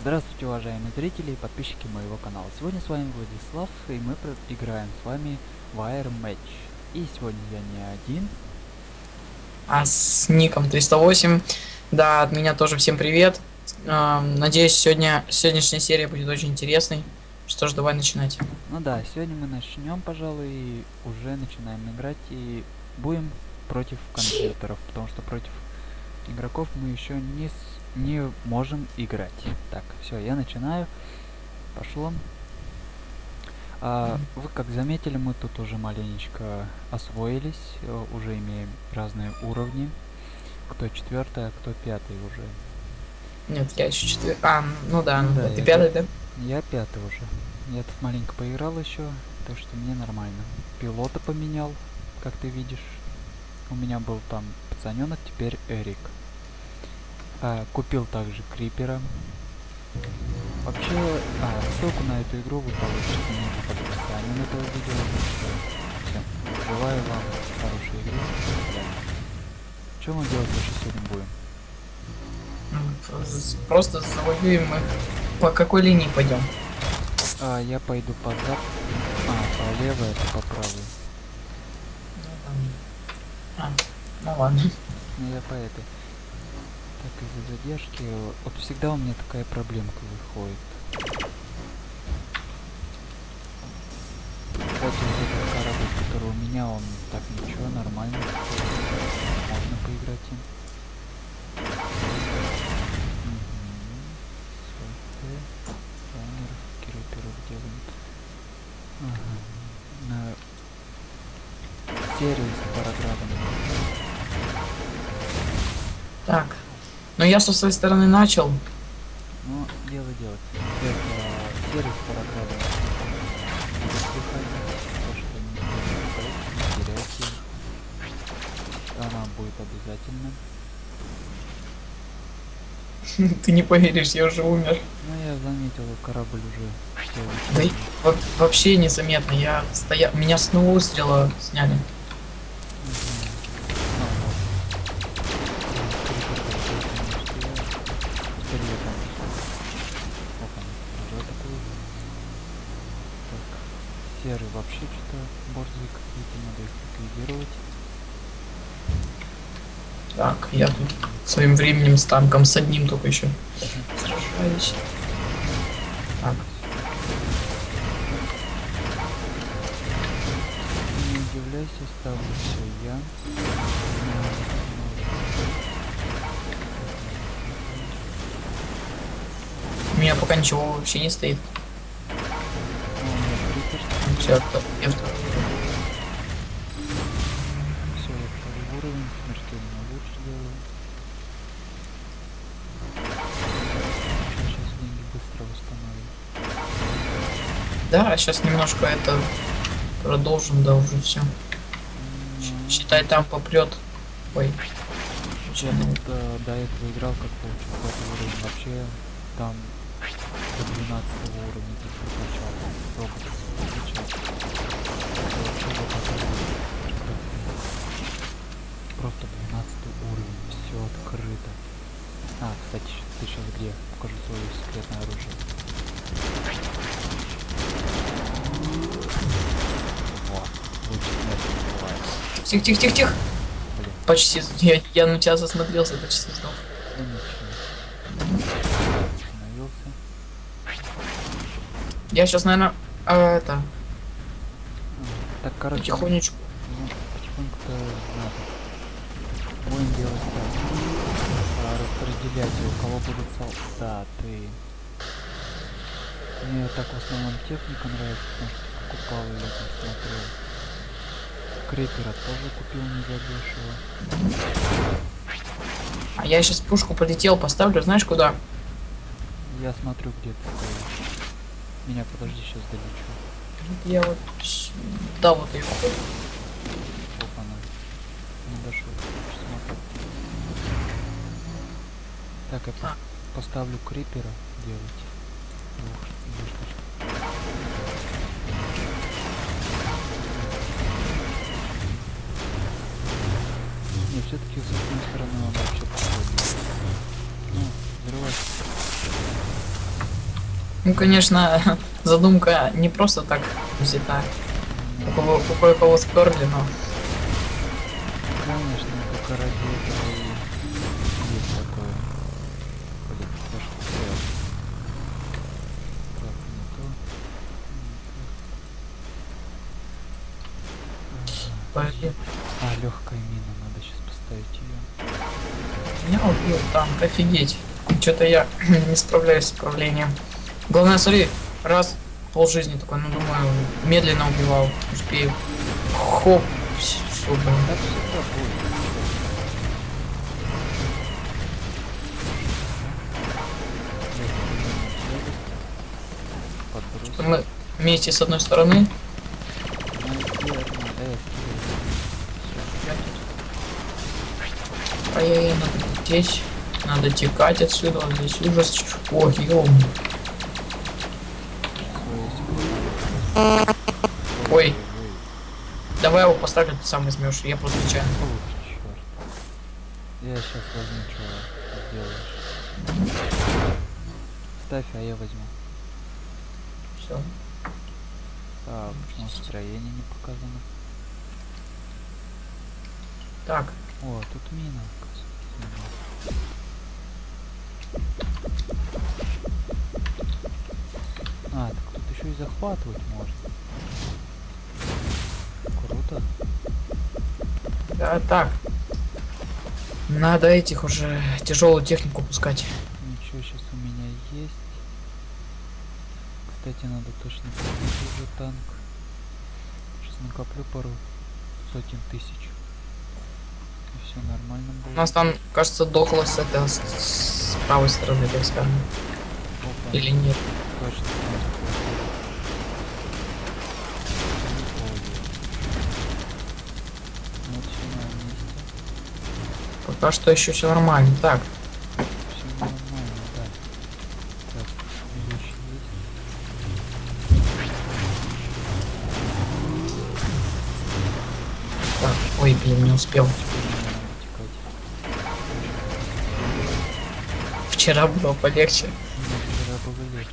Здравствуйте, уважаемые зрители и подписчики моего канала. Сегодня с вами Владислав, и мы играем с вами Air Match. И сегодня я не один. А с ником 308. Да, от меня тоже всем привет. Эм, надеюсь, сегодня сегодняшняя серия будет очень интересной. Что ж, давай начинать. Ну да, сегодня мы начнем, пожалуй, уже начинаем играть и будем против компьютеров, потому что против игроков мы еще не не можем играть. Так, все, я начинаю. Пошло. А, вы как заметили, мы тут уже маленечко освоились, э, уже имеем разные уровни. Кто четвертый, а кто пятый уже. Нет, я еще четвертый. А, ну да, ну да, ты пятый, да? Я пятый уже. Я тут маленько поиграл еще, так что мне нормально. Пилота поменял, как ты видишь. У меня был там пацаненок, теперь Эрик. А, купил также крипера. Вообще, а, ссылку на эту игру вы получите ниже под описанием этого видео. Все. Желаю вам хорошей игры. Что мы делать вообще сегодня будем? Просто завоюем мы. По какой линии пойдем? А, я пойду по зап... А, по левой, это по правой. А, ну ладно. Ну я по этой. Так, из-за задержки... Вот всегда у меня такая проблемка выходит. Кстати, вот этот корабль, который у меня, он так ничего, нормально. Можно поиграть им. Ага. На серию с параграфом. Так, но я со своей стороны начал. Ну, дело делать. Это сервис параграфа. Она будет обязательно. Ты не поверишь, я уже умер. Ну я заметил, корабль уже. Да вообще незаметно. Я стоял. Меня с одного выстрела сняли. Серый вообще что-то борзые какие-то, надо их ликвидировать. Так, я тут своим временем с танком с одним только еще сражаюсь. Так. Не удивляйся, ставлю все я. У меня пока ничего вообще не стоит. Да, сейчас немножко это продолжим, да, уже все. Считай, там попрет. Ой. Я ну, до, до этого играл, как получил уровень. Вообще там до 12 уровня ты прокачал. Только Просто 12 уровень, все открыто. А, кстати, ты сейчас где? Покажу свое секретное оружие. Во, лучше смерти не бывает. Тихо, тихо, тихо, тихо. Блин. Почти, я, я на тебя засмотрелся, почти сдох. Ну. Я сейчас, наверное, а, это... Так, короче... Потихонечку. 5 у кого будут солдаты мне так в основном техника нравится потому что покупал ее там смотрел. Крепера тоже купил не задешево а я сейчас пушку полетел поставлю знаешь куда? Я смотрю где ты меня подожди сейчас долечу. Я вот да вот ее Опа, на. не дошел Так, я а. поставлю крипера делать. Двух. Не, все-таки с одной стороны он вообще подходит. Ну. Ну, конечно, задумка не просто так взята. У кого, у кое-кого сперли, но Конечно, только ради этого и есть такое. Блин, я что сделал? Так, не то. не то. блин, Ага. А, легкая мина, надо сейчас поставить ее. меня убил танк, офигеть. Что-то я не справляюсь с управлением. Главное, смотри, раз пол жизни такой, ну думаю, медленно убивал, успею. Хоп, все, блин. Мы вместе с одной стороны. Ай-яй-яй, надо здесь. Надо текать отсюда, вот здесь ужас. Ой, ё. Ой. Давай его поставлю, ты сам возьмешь, я просто черт. Я сейчас возьму, что сделаешь. Ставь, а я возьму. Все. Так, почему строение не показано? Так, О, тут мина, оказывается. А, так тут еще и захватывать можно. Круто. да, так. Надо этих уже тяжелую технику пускать. Ничего сейчас у меня есть. Кстати, надо точно купить уже танк. Сейчас накоплю пару сотен тысяч. И все нормально будет. У нас там, кажется, дохло с этой с, правой стороны, так скажем. Или нет. Пока что еще все нормально. Так. Ой, блин, не успел. Теперь мне надо текать. Вчера было полегче. Мне вчера было легче.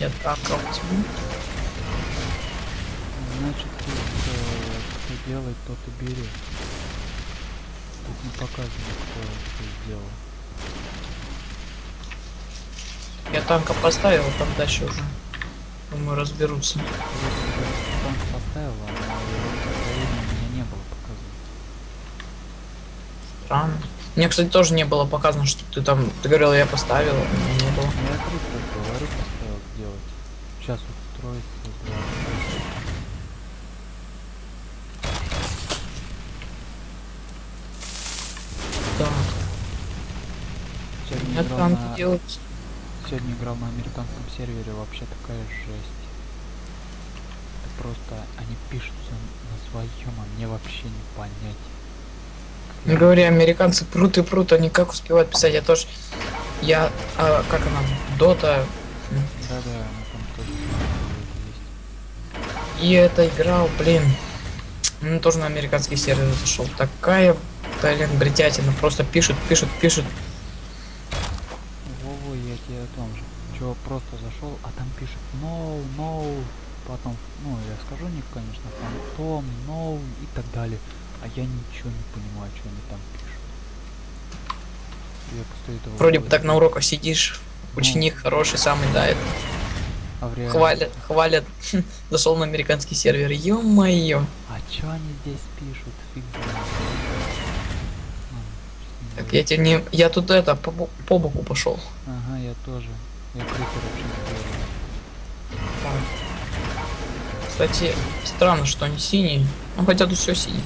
Я так возьму. Значит, тут э, кто делает, тот и берет. Тут не показано, кто что сделал. Я танка поставил, там дальше уже. Думаю, разберутся. Танк поставила, но его строение у меня не было показано. Странно. Мне, кстати, тоже не было показано, что ты там... Ты говорил, я поставил, а не было. Ну я крипто говорю, поставил сделать. Сейчас вот строится. да. Так, Сегодня меня играл, на... делать. Сегодня играл на американском сервере, вообще такая жесть. Это просто они пишут всё на своем, а мне вообще не понять. Не я- говори, американцы прут и прут, они как успевают писать, я тоже... Я... а, как она? Дота... Да-да, она там тоже есть. И эта игра, блин... Ну, тоже на американский сервер зашел. Такая, блин, бредятина. Просто пишут, пишут, пишут. Вову, я тебе о том же. Чего просто зашел, а там пишет no, no, потом, ну, я скажу ник, конечно, фантом, no и так далее. А я ничего не понимаю, что они там пишут. Я после этого Вроде бы так на уроках сидишь. Ну, Ученик хороший, самый, да, это. а реальности- Хвалят, хвалят. Зашел на американский сервер. Ё-моё. А чё они здесь пишут? Фиг Так я тебе не... Я тут это, по, по боку пошел. Ага, я тоже. Я крипер вообще. Кстати, странно, что они синие. Ну хотя тут все синие.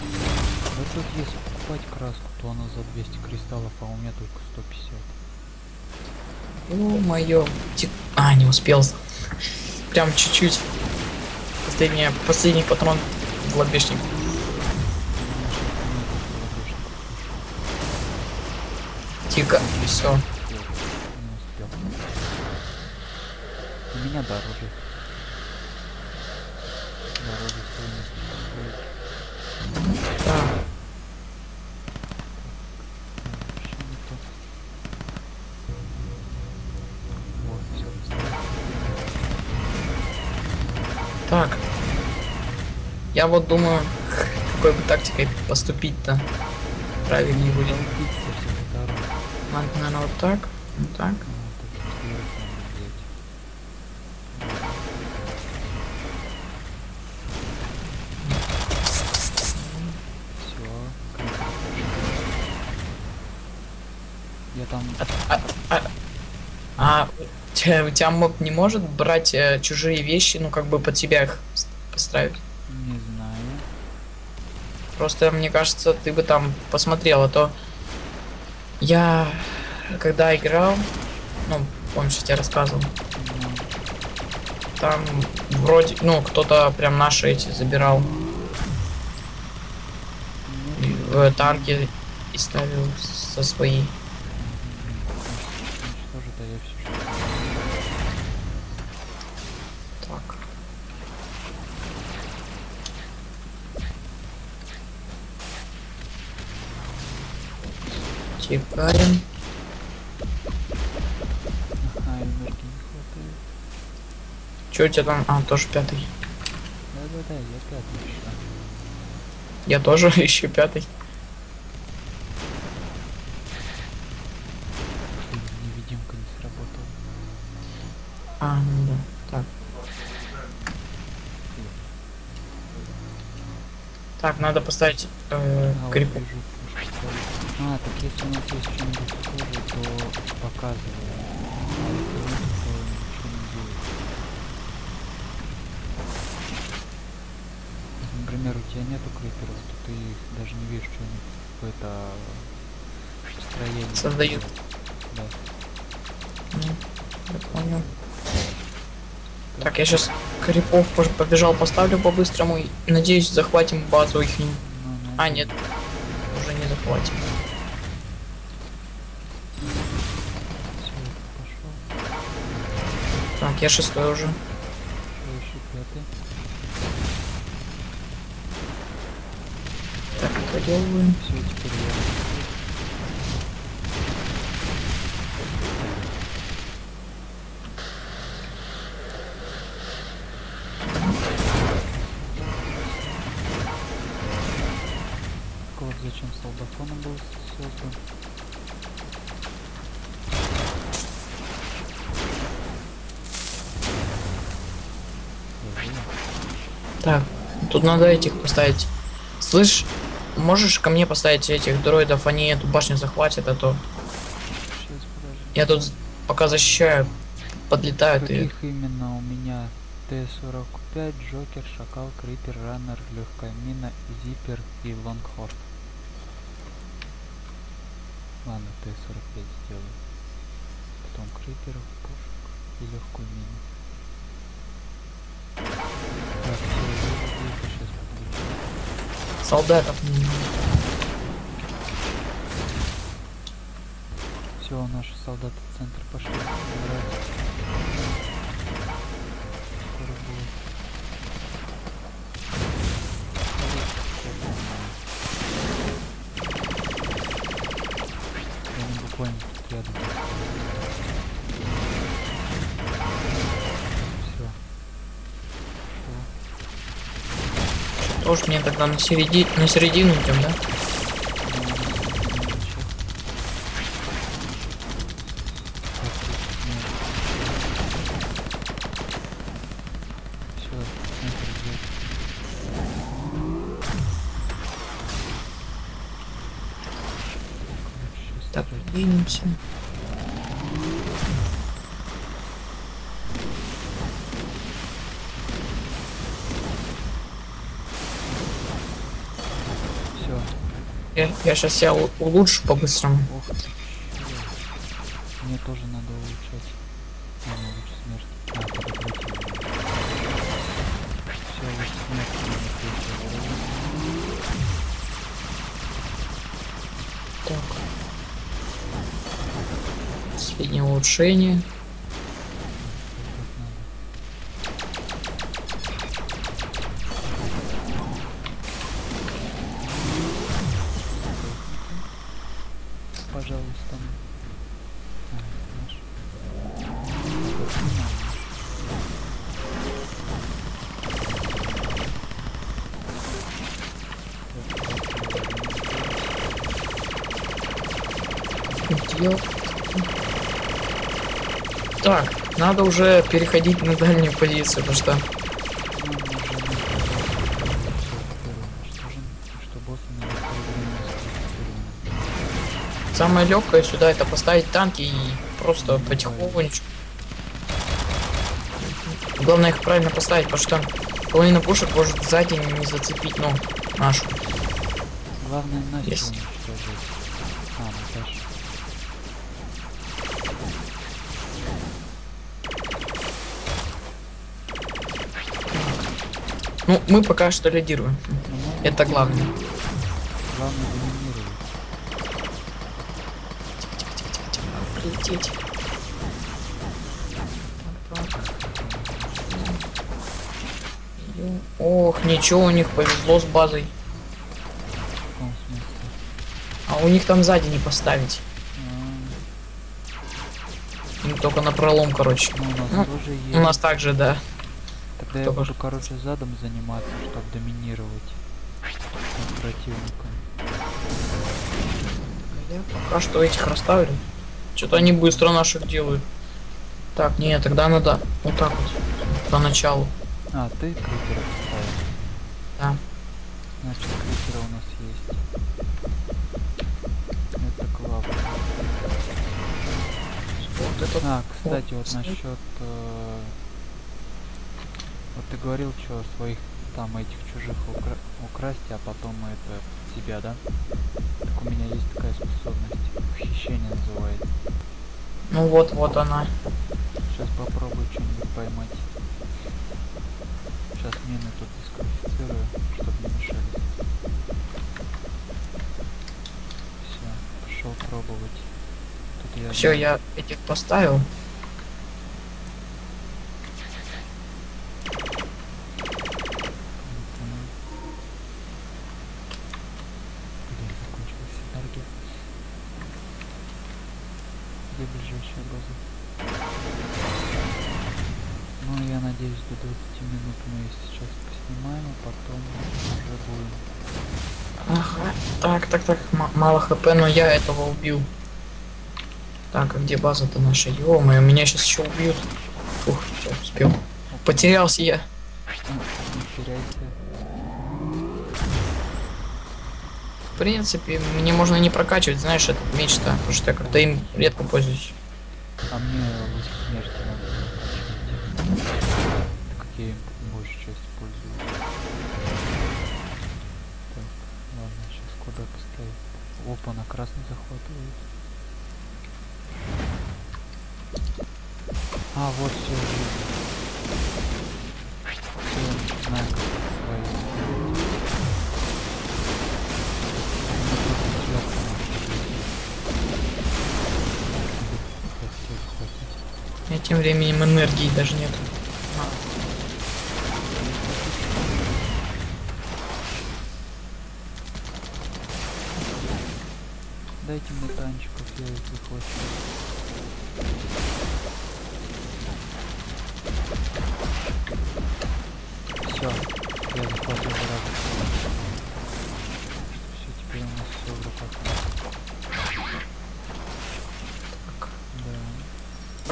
Тут если покупать краску, то она за 200 кристаллов, а у меня только 150. Ё-моё. Тик- А, не успел. Прям чуть-чуть. Последний, последний патрон в лобешник. Тихо. Все. У меня. Дороже стоимость стоит. Так. Так. Я вот думаю, какой бы тактикой поступить-то правильнее будет. Наверное, вот так. Вот так. А, тут четверых надо взять. Все. Я там А, а, а у тебя, моб не может брать э, чужие вещи, ну как бы под себя их поставить? не знаю. Просто мне кажется, ты бы там посмотрел, а то я когда играл, ну, помнишь, я тебе рассказывал, там вроде, ну, кто-то прям наши эти забирал в танки и ставил со свои. Тикаем. Ага, энергии не хватает. Че у тебя там? А, тоже пятый. Да-да-да, я пятый еще. Я тоже еще пятый. Блин, невидимка не сработала. А, ну да. Так. Так, надо поставить э, А, вот крипу. ставят. А, так если у нас есть что-нибудь схожее, то показывай. А если нет, то ничего не. Если, Например, у тебя нету криперов, то ты их даже не видишь, что они это строение Создают. Да. Ну, я понял. Так, я сейчас крипов побежал, поставлю по-быстрому и надеюсь захватим базу их. Ну, А, надеюсь. нет. Уже не захватим. Я шестой уже. Так, поделываем. Все, теперь я. Так, тут надо этих поставить. Слышь, можешь ко мне поставить этих дроидов, они эту башню захватят, а то Сейчас, я тут пока защищаю, подлетают и... Каких именно у меня Т-45, Джокер, Шакал, Крипер, Раннер, Легкая Мина, Зипер и Лонгхорн. Ладно, Т-45 сделаю. Потом Криперов, пушек и легкую мину. Так. Солдатов. м, Все, наши солдаты в центр пошли. Буквально рядом. Тоже мне тогда на, середи... на середину идем, да? Все, центр взять. Короче, Так, стрелять. двинемся. Все. Я, я сейчас себя улучшу по-быстрому. Мне тоже надо улучшать. Ладно, лучше смерть. А, подобрать Все, лучше смерть. надо третьего уровня. Так. Последнее улучшение. Дел. Так, надо уже переходить на дальнюю позицию, потому что самое легкое сюда это поставить танки и просто потихонечку. Главное их правильно поставить, потому что половина пушек может сзади не зацепить, ну, нашу. Главное Настю Yes. А, Наташа. Ну, мы пока что лидируем. Это главное. Главное доминировать. Прилететь. Ох, ничего, у них повезло с базой. А у них там сзади не поставить. Им только на пролом, короче. ну, у нас Ну. У нас также, да. Тогда я только буду, короче, задом заниматься, чтобы доминировать над противником. Я пока что этих расставили. Что-то они быстро наших делают. Так, не, тогда надо вот так вот. Поначалу. А, ты крипера поставил. Да. Значит, крипера у нас есть. Это классно. Вот это А, кстати, вот стоит. насчет... э, Вот ты говорил, что своих там этих чужих укра- украсть, а потом это себя, да? Так у меня есть такая способность. Ухищение называется. Ну вот, вот она. Сейчас попробую что-нибудь поймать. Сейчас мины тут дисквалифицирую, чтобы не мешались. Все, пошел пробовать. Все, я этих поставил. Мгм. Блин, закончилась энергия. Где база? Ну, я надеюсь, до 20 минут мы сейчас поснимаем, а потом уже будем. Ага. Так, так, так, м- мало хп, но я этого убил. Так, а где база-то наша? ё меня сейчас еще убьют. Ух, все, успел. Потерялся я. Не теряйся. В принципе, мне можно не прокачивать, знаешь, этот меч-то, потому что я как-то им редко пользуюсь. А мне луч смерти надо. прокачать. Так как я им большую часть пользуюсь. Так, ладно, сейчас куда поставить? Опа, на красный захватывает. А, вот Все, тем временем энергии даже нет.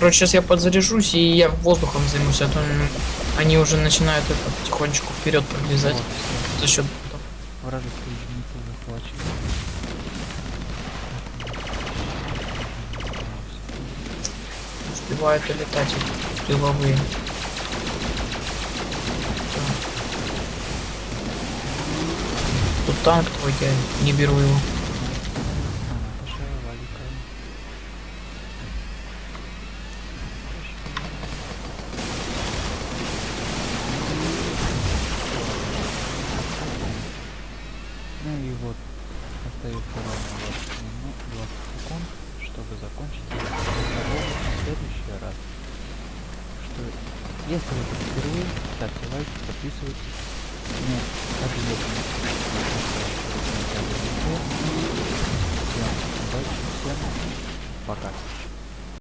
Короче, сейчас я подзаряжусь и я воздухом займусь, а то они уже начинают это потихонечку вперед Вот, всё. за счет. Вражеские единицы захвачены. Успевают улетать эти тыловые. Тут танк твой, я не беру его.